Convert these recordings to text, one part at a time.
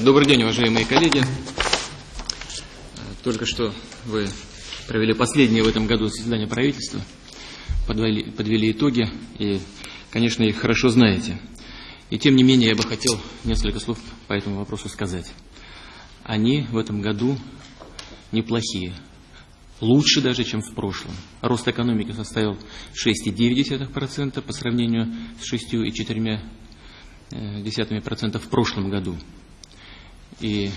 Добрый день, уважаемые коллеги. Только что вы провели последнее в этом году заседание правительства, подвели, подвели итоги и, конечно, их хорошо знаете. И тем не менее я бы хотел несколько слов по этому вопросу сказать. Они в этом году неплохие, лучше даже, чем в прошлом. Рост экономики составил 6,9% по сравнению с 6,4% в прошлом году. И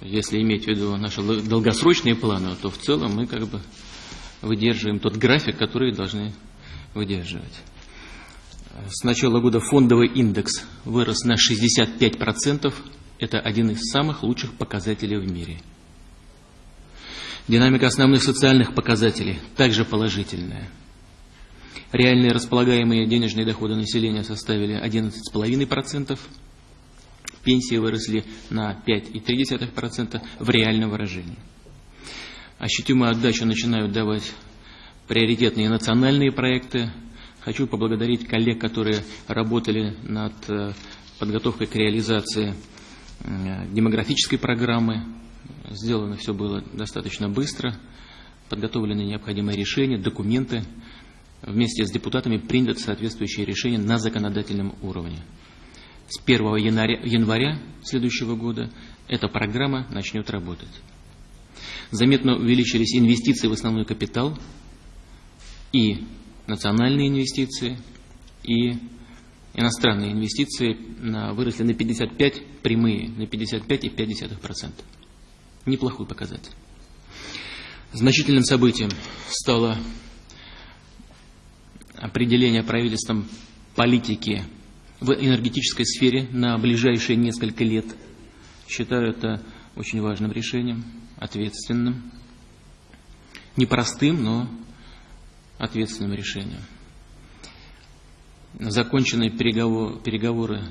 если иметь в виду наши долгосрочные планы, то в целом мы как бы выдерживаем тот график, который должны выдерживать. С начала года фондовый индекс вырос на 65%. Это один из самых лучших показателей в мире. Динамика основных социальных показателей также положительная. Реальные располагаемые денежные доходы населения составили 11,5%. Пенсии выросли на 5,3% в реальном выражении. Ощутимую отдачу начинают давать приоритетные национальные проекты. Хочу поблагодарить коллег, которые работали над э, подготовкой к реализации э, демографической программы. Сделано все было достаточно быстро. Подготовлены необходимые решения, документы. Вместе с депутатами приняты соответствующие решения на законодательном уровне. С 1 января, января следующего года эта программа начнет работать. Заметно увеличились инвестиции в основной капитал и национальные инвестиции, и иностранные инвестиции на, выросли на 55, прямые на 55,5%. Неплохой показатель. Значительным событием стало определение правительством политики в энергетической сфере на ближайшие несколько лет. Считаю это очень важным решением, ответственным, непростым, но ответственным решением. Закончены переговоры, переговоры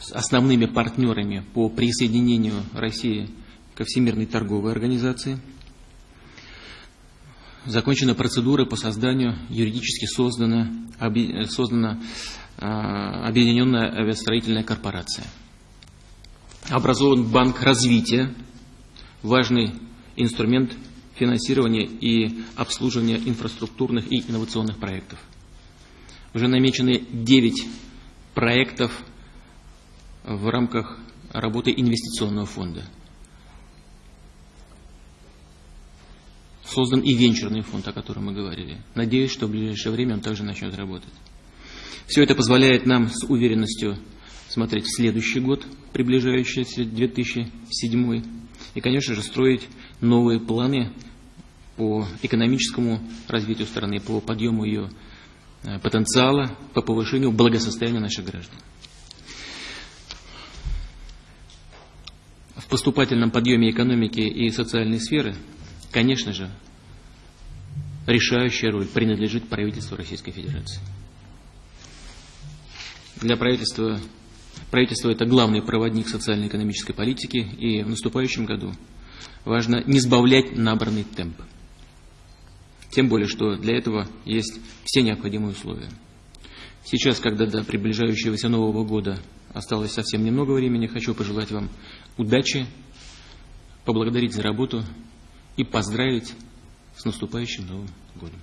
с основными партнерами по присоединению России ко Всемирной торговой организации. Закончена процедура по созданию юридически создана, создана Объединенная авиастроительная корпорация. Образован Банк развития, важный инструмент финансирования и обслуживания инфраструктурных и инновационных проектов. Уже намечены 9 проектов в рамках работы инвестиционного фонда. Создан и венчурный фонд, о котором мы говорили. Надеюсь, что в ближайшее время он также начнет работать. Все это позволяет нам с уверенностью смотреть в следующий год, приближающийся 2007, и, конечно же, строить новые планы по экономическому развитию страны, по подъему ее э, потенциала, по повышению благосостояния наших граждан. В поступательном подъеме экономики и социальной сферы, конечно же, решающая роль принадлежит правительству Российской Федерации для правительства, правительство это главный проводник социально-экономической политики, и в наступающем году важно не сбавлять набранный темп. Тем более, что для этого есть все необходимые условия. Сейчас, когда до приближающегося Нового года осталось совсем немного времени, хочу пожелать вам удачи, поблагодарить за работу и поздравить с наступающим Новым годом.